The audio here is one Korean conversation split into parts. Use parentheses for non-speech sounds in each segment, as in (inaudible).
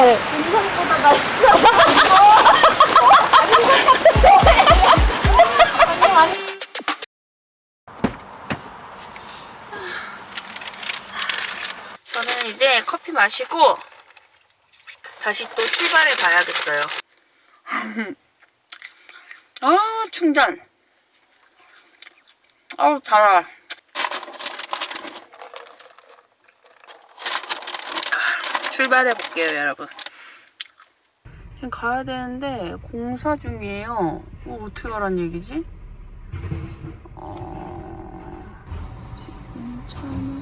저는 이제 커피 마시고 다시 또 출발해 봐야겠어요. (laughs) 아, 충전. 아우, 달아. 출발해 볼게요, 여러분. 지금 가야 되는데 공사 중이에요. 어, 어떻게 가란 얘기지? 어... 지금 차는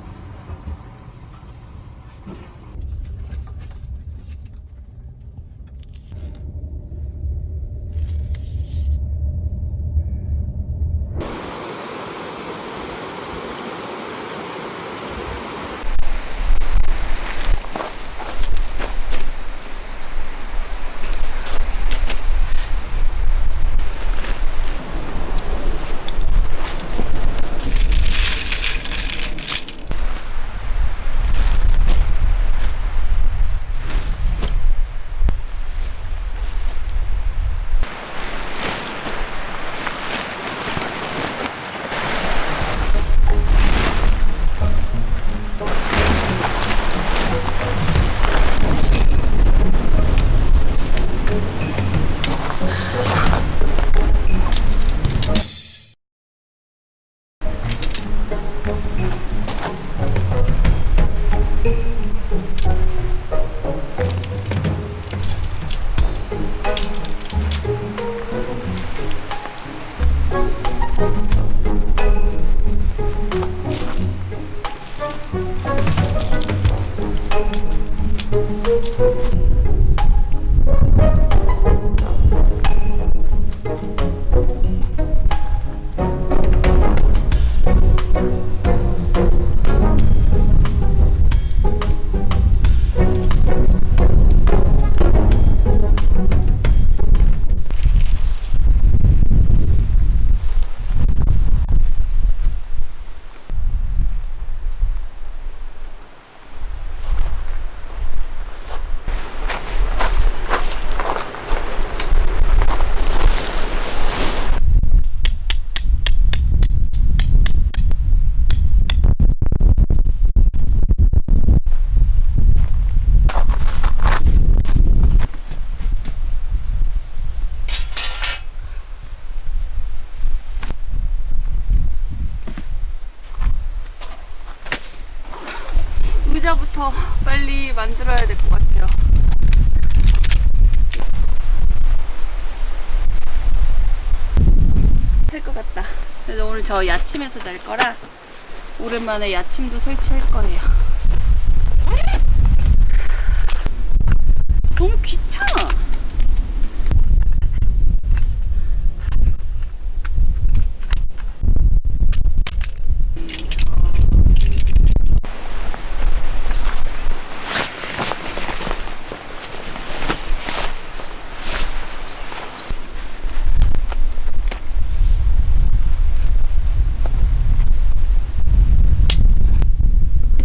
저 야침에서 잘 거라 오랜만에 야침도 설치할 거예요. 너무 귀찮아.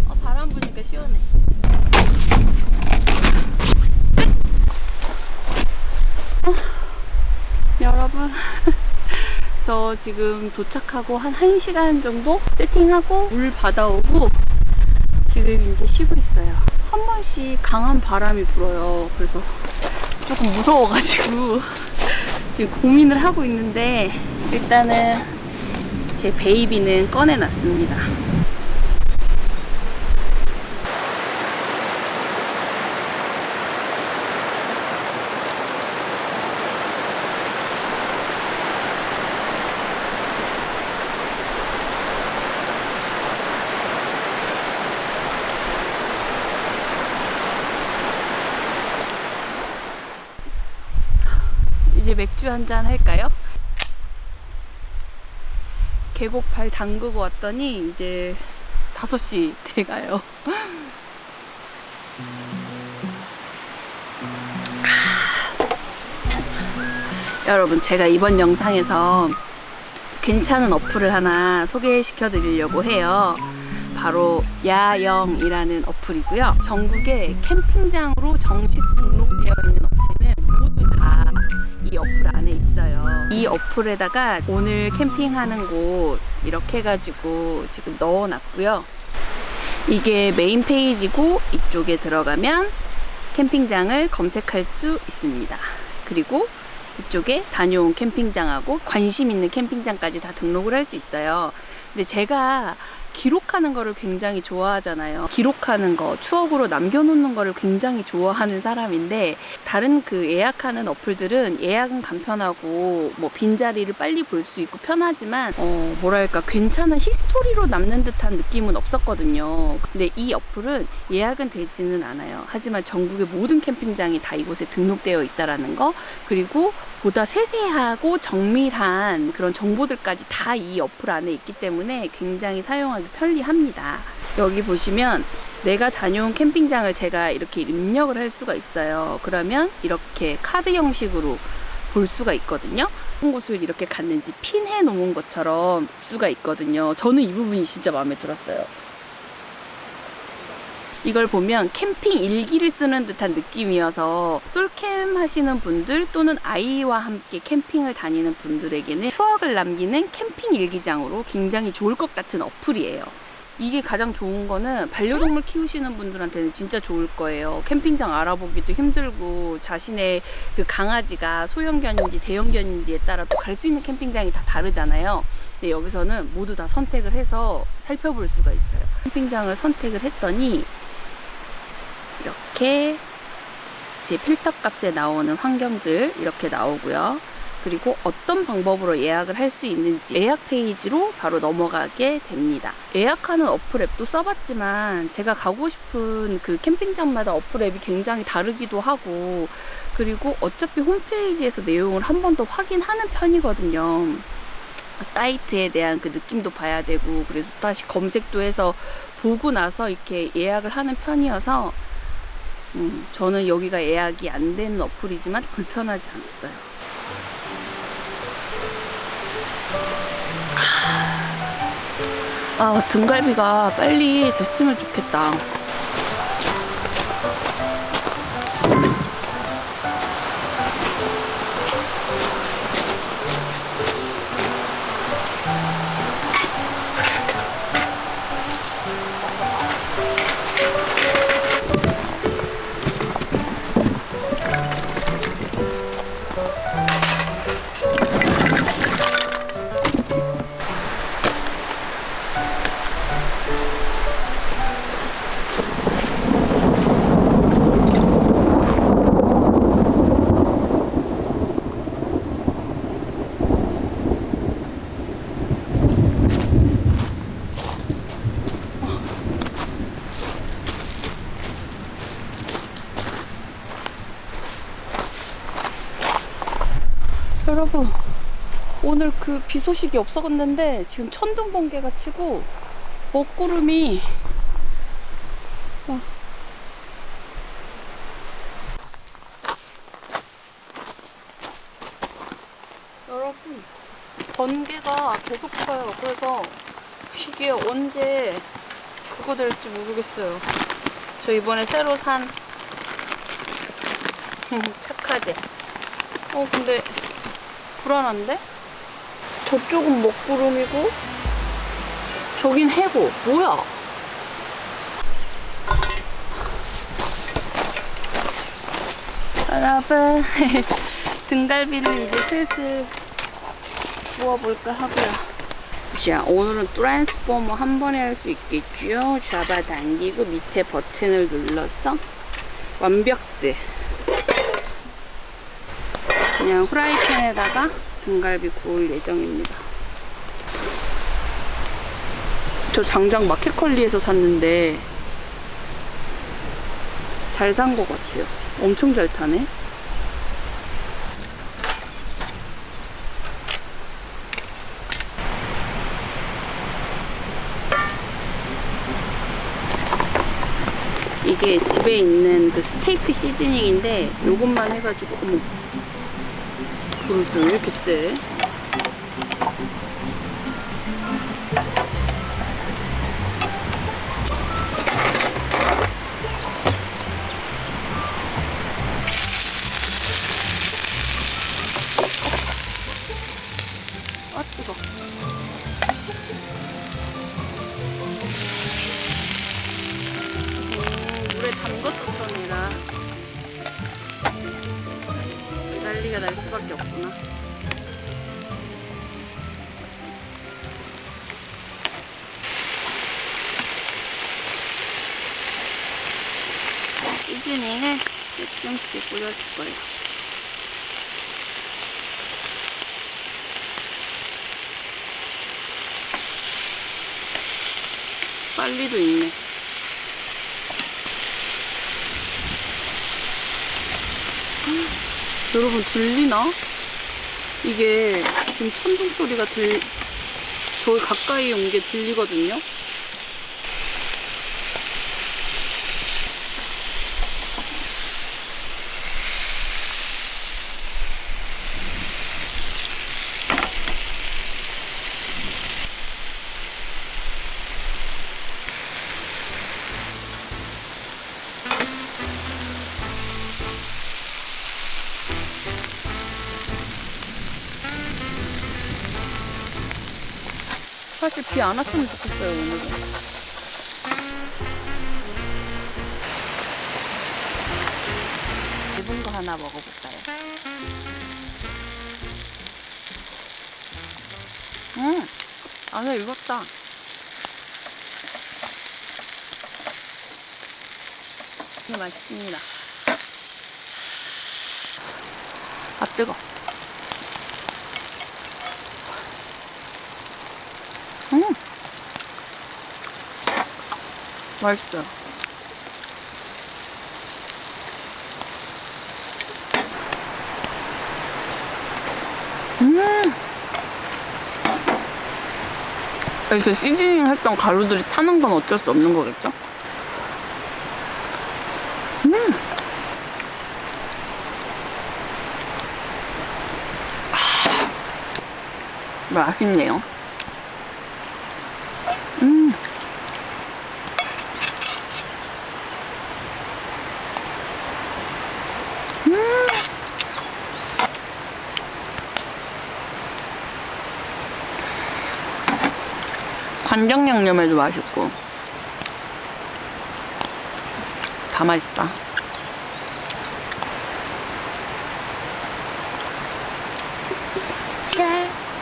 어, 바람 부니까 시원해. 어, 여러분, 저 지금 도착하고 한 1시간 정도 세팅하고 물 받아오고 지금 이제 쉬고 있어요. 한 번씩 강한 바람이 불어요. 그래서 조금 무서워가지고 (laughs) 지금 고민을 하고 있는데 일단은 제 베이비는 꺼내놨습니다. 이제 맥주 한 잔 할까요? 계곡 발 담그고 왔더니 이제 5시 돼가요. (laughs) 여러분, 제가 이번 영상에서 괜찮은 어플을 하나 소개시켜 드리려고 해요. 바로 야영이라는 어플이고요. 전국에 캠핑장으로 정식 등록 있어요. 이 어플에다가 오늘 캠핑하는 곳 이렇게 해가지고 지금 넣어놨고요. 이게 메인 페이지고 이쪽에 들어가면 캠핑장을 검색할 수 있습니다. 그리고 이쪽에 다녀온 캠핑장하고 관심 있는 캠핑장까지 다 등록을 할 수 있어요. 근데 제가 기록하는 거를 굉장히 좋아하잖아요. 기록하는 거, 추억으로 남겨놓는 거를 굉장히 좋아하는 사람인데 다른 그 예약하는 어플들은 예약은 간편하고 뭐 빈자리를 빨리 볼 수 있고 편하지만 어 뭐랄까 괜찮은 history로 남는 듯한 느낌은 없었거든요. 근데 이 어플은 예약은 되지는 않아요. 하지만 전국의 모든 캠핑장이 다 이곳에 등록되어 있다라는 거 그리고 보다 세세하고 정밀한 그런 정보들까지 다 이 어플 안에 있기 때문에 굉장히 사용하기 편리합니다. 여기 보시면 내가 다녀온 캠핑장을 제가 이렇게 입력을 할 수가 있어요. 그러면 이렇게 카드 형식으로 볼 수가 있거든요. 어떤 곳을 이렇게 갔는지 핀해 놓은 것처럼 볼 수가 있거든요. 저는 이 부분이 진짜 마음에 들었어요. 이걸 보면 캠핑 일기를 쓰는 듯한 느낌이어서 솔캠 하시는 분들 또는 아이와 함께 캠핑을 다니는 분들에게는 추억을 남기는 캠핑 일기장으로 굉장히 좋을 것 같은 어플이에요. 이게 가장 좋은 거는 반려동물 키우시는 분들한테는 진짜 좋을 거예요. 캠핑장 알아보기도 힘들고 자신의 그 강아지가 소형견인지 대형견인지에 따라 또 갈 수 있는 캠핑장이 다 다르잖아요. 근데 여기서는 모두 다 선택을 해서 살펴볼 수가 있어요. 캠핑장을 선택을 했더니 이렇게 제 필터 값에 나오는 환경들 이렇게 나오고요. 그리고 어떤 방법으로 예약을 할 수 있는지 예약 페이지로 바로 넘어가게 됩니다. 예약하는 어플 앱도 써봤지만 제가 가고 싶은 그 캠핑장마다 어플 앱이 굉장히 다르기도 하고 그리고 어차피 홈페이지에서 내용을 한 번 더 확인하는 편이거든요. 사이트에 대한 그 느낌도 봐야 되고 그래서 다시 검색도 해서 보고 나서 이렇게 예약을 하는 편이어서 음, 저는 여기가 예약이 안 되는 어플이지만 불편하지 않았어요. 아, 등갈비가 빨리 됐으면 좋겠다. 소식이 없었는데 지금 천둥 번개가 치고 먹구름이 와. 여러분 번개가 계속 쳐요 그래서 이게 언제 그거 될지 모르겠어요 저 이번에 새로 산 (laughs) 착하제 어 근데 불안한데? 저쪽은 먹구름이고 저긴 해고. 뭐야? 여러분 (laughs) 등갈비를 이제 슬슬 구워볼까 하고요. 자 오늘은 트랜스포머 한 번에 할 수 있겠죠? 잡아당기고 밑에 버튼을 눌러서 완벽스. 그냥 후라이팬에다가 등갈비 구울 예정입니다. 저 장작 마켓컬리에서 샀는데 잘 산 것 같아요. 엄청 잘 타네. 이게 집에 있는 그 스테이크 시즈닝인데 요것만 해가지고 어머 불을 왜 이렇게 세? 조금씩 뿌려줄 거예요. 빨리도 있네. 음, 여러분 들리나? 이게 지금 천둥 소리가 들, 저기 가까이 온 게 들리거든요? 비 안 왔으면 좋겠어요, 오늘은. 얇은 거 하나 먹어볼까요? 음, 안에 익었다. 이게 맛있습니다. 아, 뜨거. 맛있어요. 음. 이렇게 시즈닝 했던 가루들이 타는 건 어쩔 수 없는 거겠죠? 음. 아. 맛있네요. 양념에도 맛있고 다 맛있어. Cheers.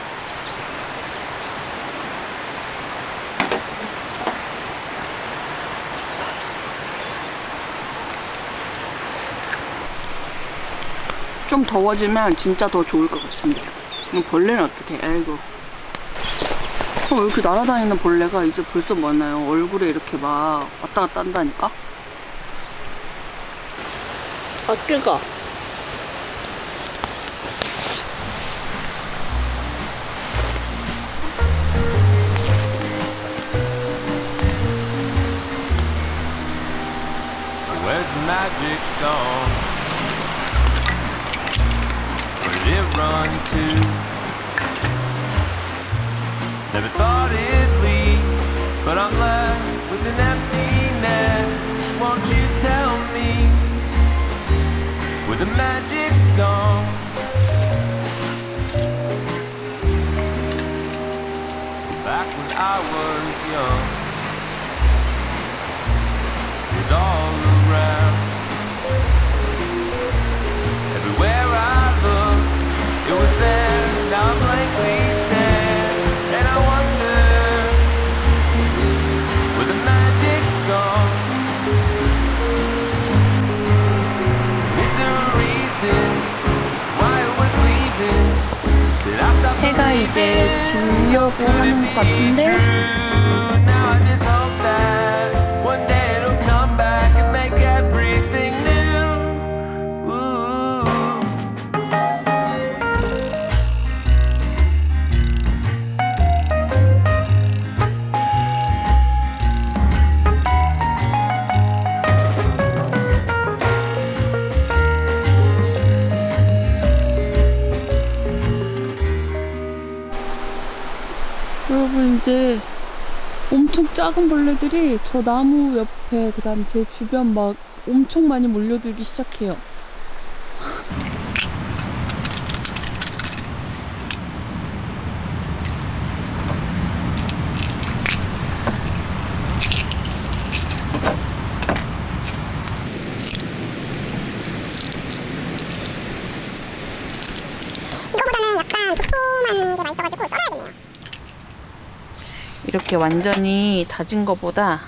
좀 더워지면 진짜 더 좋을 것 같은데. 벌레는 어떻게? 아이고. 어, 왜 이렇게 날아다니는 벌레가 이제 벌써 많아요. 얼굴에 이렇게 막 왔다 갔다 한다니까? 아, 뜨거. Where's the magic gone? Where did it run to? Never thought it'd leave, but I'm left with an emptiness. Won't you tell me where the magic's gone? Back when I was young it's all around. 이제 지려고 하는 것 같은데? 엄청 작은 벌레들이 저 나무 옆에 그 다음 제 주변 막 엄청 많이 몰려들기 시작해요. 이거보다는 약간 도톰한 게 맛있어가지고 썰어야겠네요. 이렇게 완전히 다진 거보다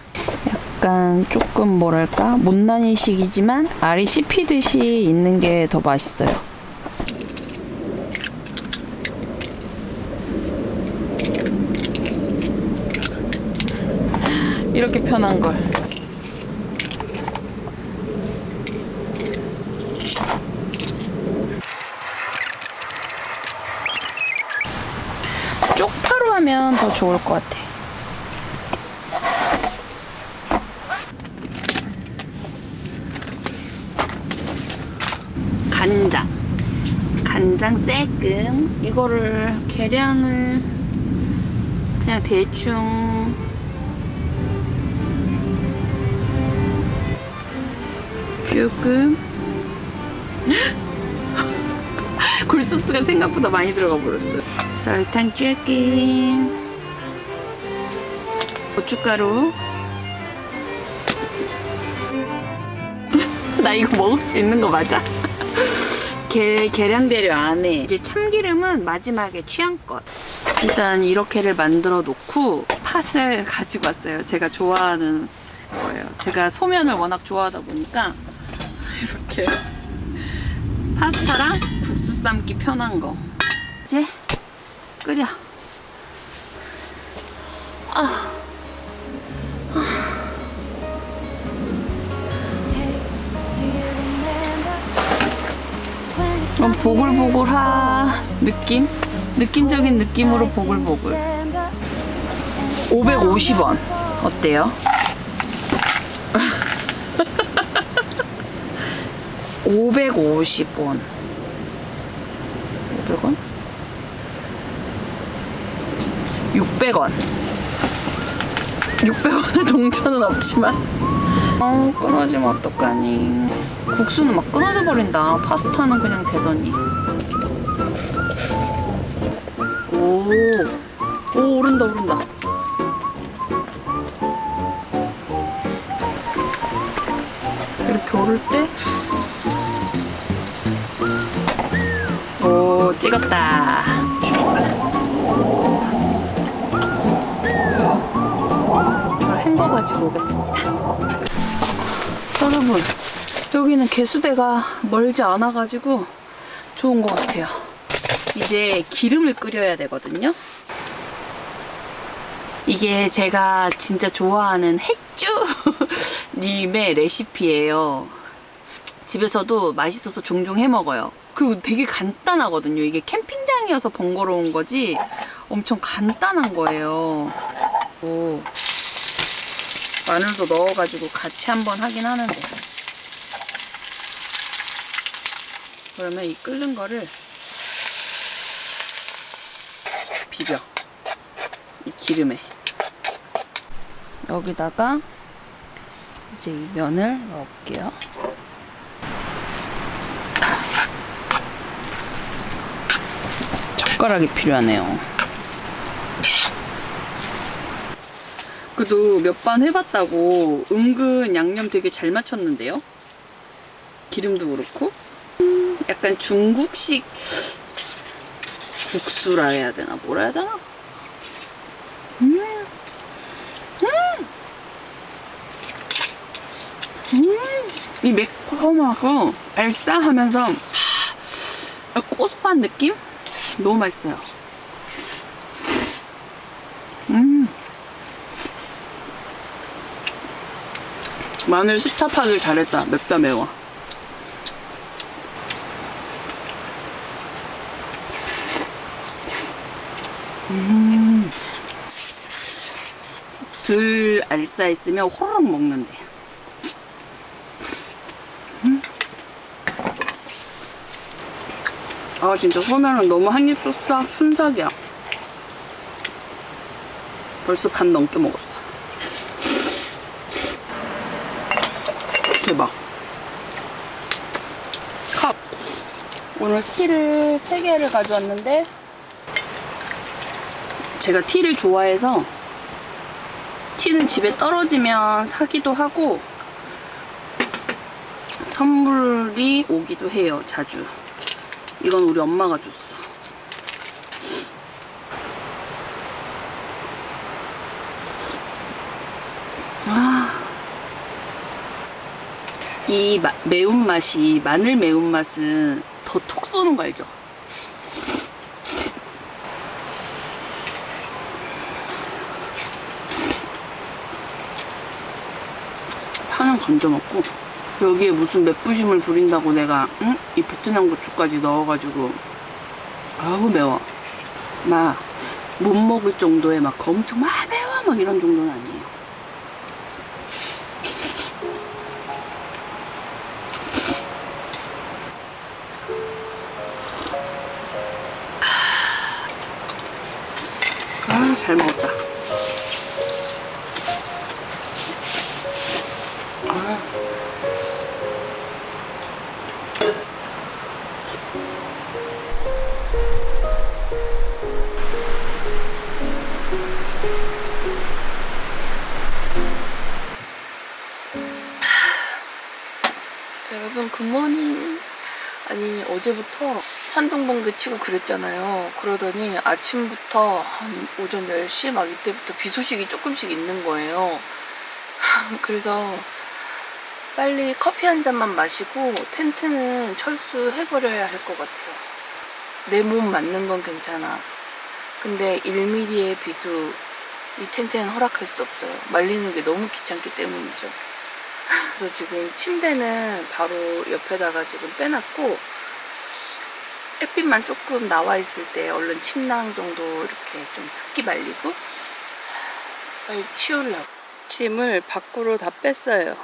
약간 조금 뭐랄까 못난이식이지만 알이 씹히듯이 있는 게 더 맛있어요. 이렇게 편한 걸. 쪽파로 하면 더 좋을 것 같아. 간장. 쎄끔. 이거를 계량을 그냥 대충 조금 (laughs) 굴소스가 생각보다 많이 들어가 버렸어요. 설탕 조금 고춧가루 (laughs) 나 이거 먹을 수 있는 거 맞아? 계, 계량대로 안에 이제 참기름은 마지막에 취향껏. 일단 이렇게를 만들어 놓고 팥을 (laughs) 가지고 왔어요. 제가 좋아하는 거예요. 제가 소면을 워낙 좋아하다 보니까 (laughs) 이렇게 파스타랑 국수 삶기 편한 거. 이제 끓여 좀 보글보글하 느낌? 느낌적인 느낌으로 보글보글 550원 어때요? 550원 500원? 600원 600원의 동전은 없지만 어 끊어지면 어떡하니? 국수는 막 끊어져 버린다. 파스타는 그냥 되더니. 오, 오 오른다 오른다. 이렇게 오를 때? 오, 찍었다. 이걸 헹궈 가지고 오겠습니다. 여러분, 여기는 개수대가 멀지 않아 가지고 좋은 것 같아요. 이제 기름을 끓여야 되거든요. 이게 제가 진짜 좋아하는 핵주 님의 레시피예요. 집에서도 맛있어서 종종 해 먹어요. 그리고 되게 간단하거든요. 이게 캠핑장이어서 번거로운 거지 엄청 간단한 거예요. 오, 마늘도 넣어가지고 같이 한번 하긴 하는데. 그러면 이 끓는 거를 비벼. 이 기름에. 여기다가 이제 이 면을 넣을게요. 젓가락이 필요하네요. 그래도 몇 번 해봤다고 은근 양념 되게 잘 맞췄는데요? 기름도 그렇고. 음, 약간 중국식 국수라 해야 되나? 뭐라 해야 되나? 음. 음. 음. 이 매콤하고 알싸하면서 하, 고소한 느낌? 너무 맛있어요. 마늘 스탑하길 잘했다. 맵다 매워. 음. 덜 알싸했으면 호로록 먹는데. 아 진짜 소면은 너무 한입도 싹 순삭이야. 벌써 반 넘게 먹었어. 대박. 컵. 오늘 티를 3개를 가져왔는데 제가 티를 좋아해서 티는 집에 떨어지면 사기도 하고 선물이 오기도 해요, 자주. 이건 우리 엄마가 줬어. 아. 이 마- 매운맛이, 마늘 매운맛은 더 톡 쏘는 거 알죠? 파는 건져 먹고 여기에 무슨 맵부심을 부린다고 내가 응? 이 베트남 고추까지 넣어가지고 아우 매워 막 못 먹을 정도의 막 엄청 막 매워 막 이런 정도는 아니에 여러분 굿모닝 아니 어제부터 찬동번개 치고 그랬잖아요. 그러더니 아침부터 한 오전 10시 막 이때부터 비 소식이 조금씩 있는 거예요. (laughs) 그래서 빨리 커피 한 잔만 마시고 텐트는 철수해버려야 할 것 같아요. 내 몸 맞는 건 괜찮아. 근데 1mm의 비도 이 텐트에는 허락할 수 없어요. 말리는 게 너무 귀찮기 때문이죠. (laughs) 그래서 지금 침대는 바로 옆에다가 지금 빼놨고 햇빛만 조금 나와 있을 때 얼른 침낭 정도 이렇게 좀 습기 말리고 빨리 치우려고. 짐을 밖으로 다 뺐어요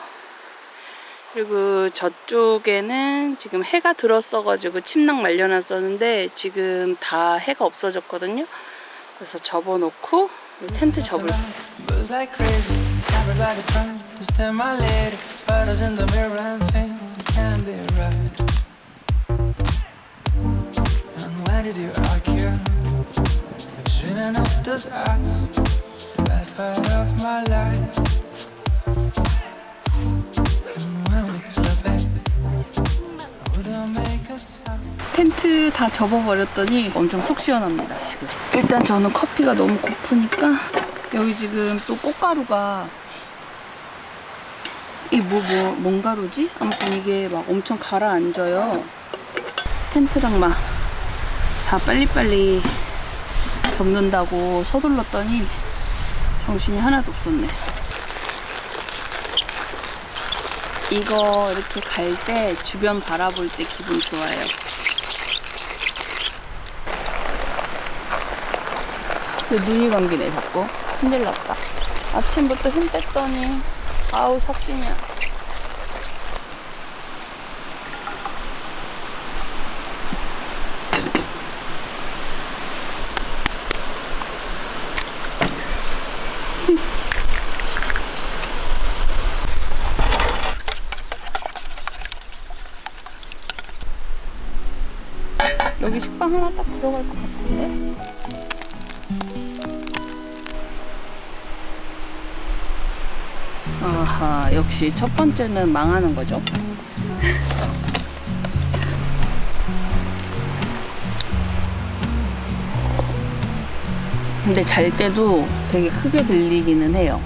그리고 저쪽에는 지금 해가 들었어가지고 침낭 말려놨었는데 지금 다 해가 없어졌거든요. 그래서 접어놓고 이 텐트 접을 crazy, 텐트 다 접어버렸더니 엄청 속 시원합니다 지금. 일단 저는 커피가 너무 고프니까 여기 지금 또 꽃가루가 이뭐뭐 뭔 가루지? 아무튼 이게 막 엄청 가라앉아요. 텐트랑 막 다 빨리빨리 접는다고 서둘렀더니 정신이 하나도 없었네. 이거 이렇게 갈 때 주변 바라볼 때 기분 좋아요 근데 눈이 감기네 자꾸. 큰일 났다. 아침부터 힘 뺐더니 아우 삭신이야. (laughs) 여기 식빵 하나 딱 들어갈 것 같은 아하, 역시 첫 번째는 망하는 거죠. 근데 잘 때도 되게 크게 들리기는 해요.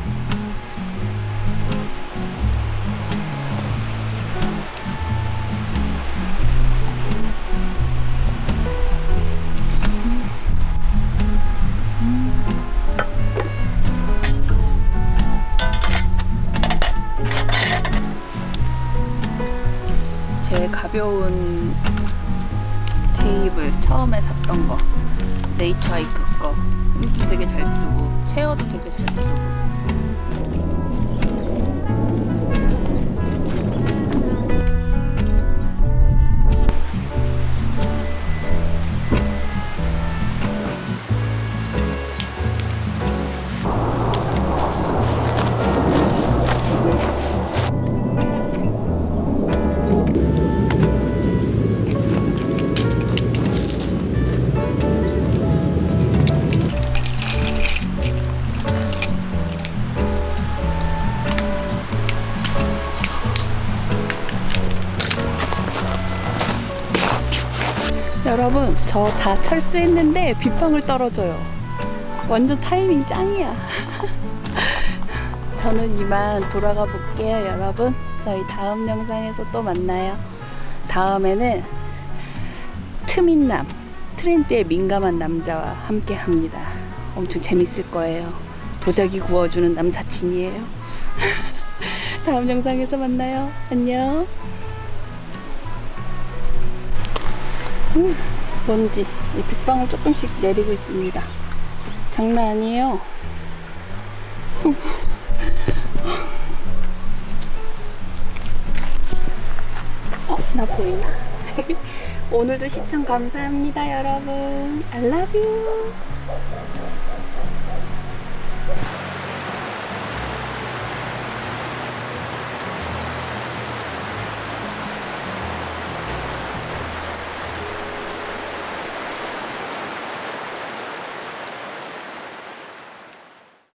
여러분 저 다 철수했는데 빗방울 떨어져요. 완전 타이밍 짱이야. (laughs) 저는 이만 돌아가 볼게요 여러분. 저희 다음 영상에서 또 만나요. 다음에는 트민남 트렌드에 민감한 남자와 함께 합니다. 엄청 재밌을 거예요. 도자기 구워주는 남사친이에요. (laughs) 다음 영상에서 만나요. 안녕. 음, 먼지 이 빗방울 조금씩 내리고 있습니다 장난 아니에요 (laughs) 어, 나 보이나? (laughs) 오늘도 시청 감사합니다, 여러분. I love you.